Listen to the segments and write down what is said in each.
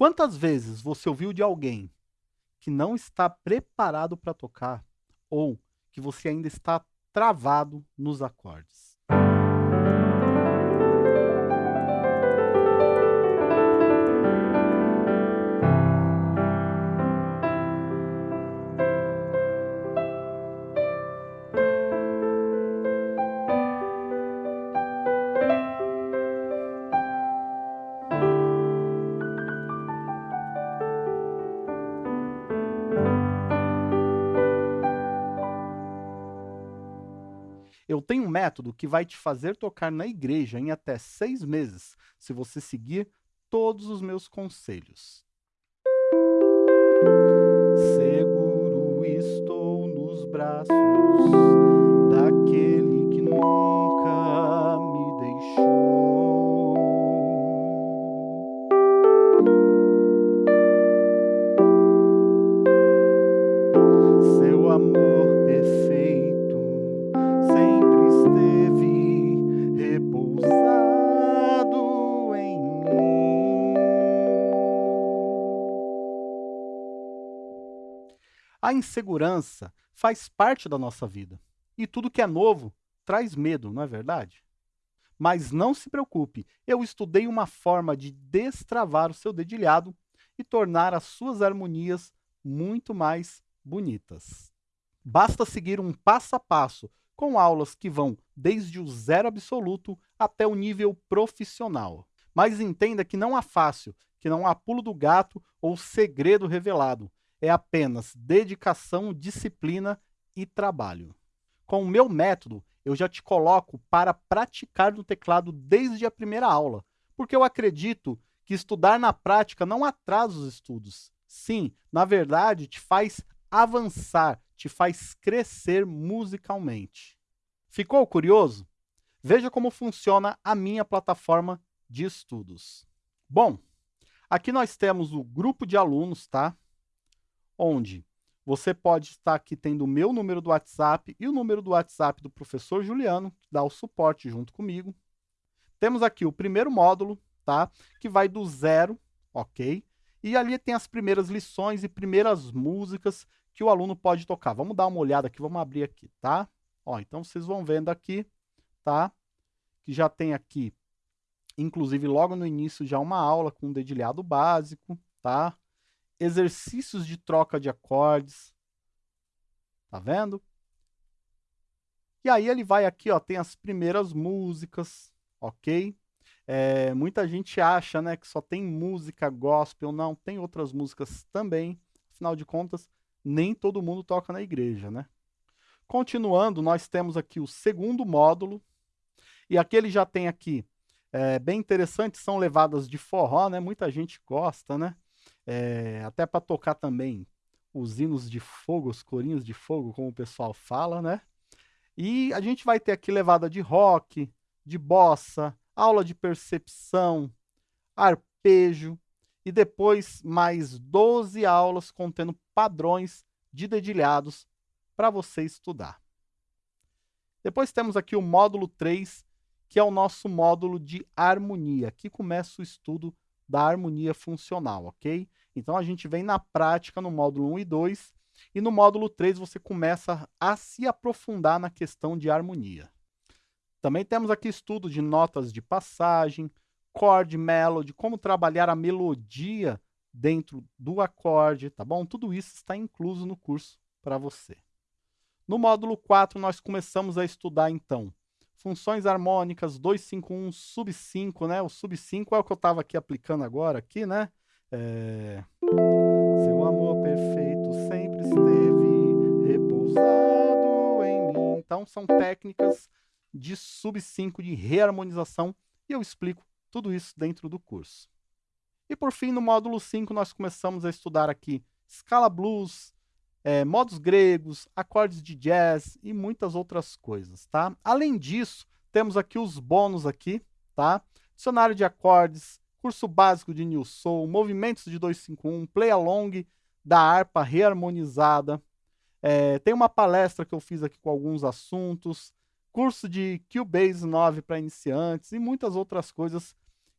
Quantas vezes você ouviu de alguém que não está preparado para tocar ou que você ainda está travado nos acordes? Eu tenho um método que vai te fazer tocar na igreja em até seis meses, se você seguir todos os meus conselhos. Seguro estou nos braços A insegurança faz parte da nossa vida. E tudo que é novo traz medo, não é verdade? Mas não se preocupe, eu estudei uma forma de destravar o seu dedilhado e tornar as suas harmonias muito mais bonitas. Basta seguir um passo a passo com aulas que vão desde o zero absoluto até o nível profissional. Mas entenda que não há fácil, que não há pulo do gato ou segredo revelado. É apenas dedicação, disciplina e trabalho. Com o meu método, eu já te coloco para praticar no teclado desde a primeira aula, porque eu acredito que estudar na prática não atrasa os estudos. Sim, na verdade, te faz avançar, te faz crescer musicalmente. Ficou curioso? Veja como funciona a minha plataforma de estudos. Bom, aqui nós temos o grupo de alunos, tá? Onde você pode estar aqui tendo o meu número do WhatsApp e o número do WhatsApp do professor Juliano, que dá o suporte junto comigo. Temos aqui o primeiro módulo, tá? Que vai do zero, ok? E ali tem as primeiras lições e primeiras músicas que o aluno pode tocar. Vamos dar uma olhada aqui, vamos abrir aqui, tá? Ó, então vocês vão vendo aqui, tá? Que já tem aqui, inclusive logo no início, já uma aula com um dedilhado básico, tá? Exercícios de troca de acordes, tá vendo? E aí ele vai aqui, ó, tem as primeiras músicas, ok? É, muita gente acha né, que só tem música gospel, não, tem outras músicas também. Afinal de contas, nem todo mundo toca na igreja, né? Continuando, nós temos aqui o segundo módulo, e aqui ele já tem aqui, é, bem interessante, são levadas de forró, né? Muita gente gosta, né? É, até para tocar também os hinos de fogo, os corinhos de fogo, como o pessoal fala, né? E a gente vai ter aqui levada de rock, de bossa, aula de percepção, arpejo, e depois mais 12 aulas contendo padrões de dedilhados para você estudar. Depois temos aqui o módulo 3, que é o nosso módulo de harmonia. Aqui começa o estudo da harmonia funcional, ok? Então a gente vem na prática no módulo 1 e 2, e no módulo 3 você começa a se aprofundar na questão de harmonia. Também temos aqui estudo de notas de passagem, chord melody, como trabalhar a melodia dentro do acorde, tá bom? Tudo isso está incluso no curso para você. No módulo 4, nós começamos a estudar, então, funções harmônicas 251 sub 5, né? O sub 5 é o que eu estava aqui aplicando agora, aqui, né? É... Seu amor perfeito sempre esteve repousado em mim. Então, são técnicas de sub 5 de reharmonização e eu explico tudo isso dentro do curso. E por fim, no módulo 5, nós começamos a estudar aqui escala blues, é, modos gregos, acordes de jazz e muitas outras coisas, tá? Além disso, temos aqui os bônus aqui, tá? Dicionário de acordes, curso básico de New Soul, movimentos de 251, play along da harpa reharmonizada. É, tem uma palestra que eu fiz aqui com alguns assuntos, curso de Cubase 9 para iniciantes e muitas outras coisas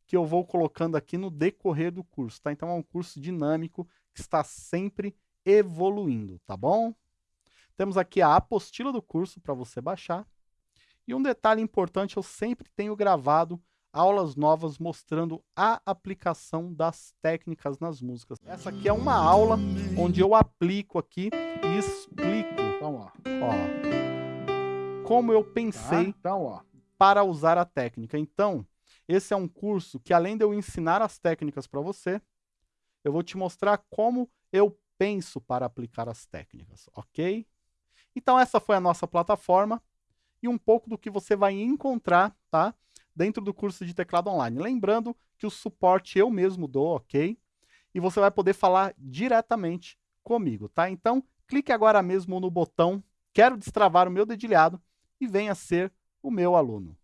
que eu vou colocando aqui no decorrer do curso, tá? Então é um curso dinâmico que está sempre evoluindo, tá bom? Temos aqui a apostila do curso para você baixar. E um detalhe importante, eu sempre tenho gravado aulas novas mostrando a aplicação das técnicas nas músicas. Essa aqui é uma aula onde eu aplico aqui e explico Então, ó. ó, como eu Tá? pensei Então, ó. para usar a técnica. Então, esse é um curso que além de eu ensinar as técnicas para você, eu vou te mostrar como eu penso para aplicar as técnicas, ok? Então essa foi a nossa plataforma e um pouco do que você vai encontrar, tá? Dentro do curso de teclado online. Lembrando que o suporte eu mesmo dou, ok? E você vai poder falar diretamente comigo, tá? Então, clique agora mesmo no botão Quero destravar o meu dedilhado e venha ser o meu aluno.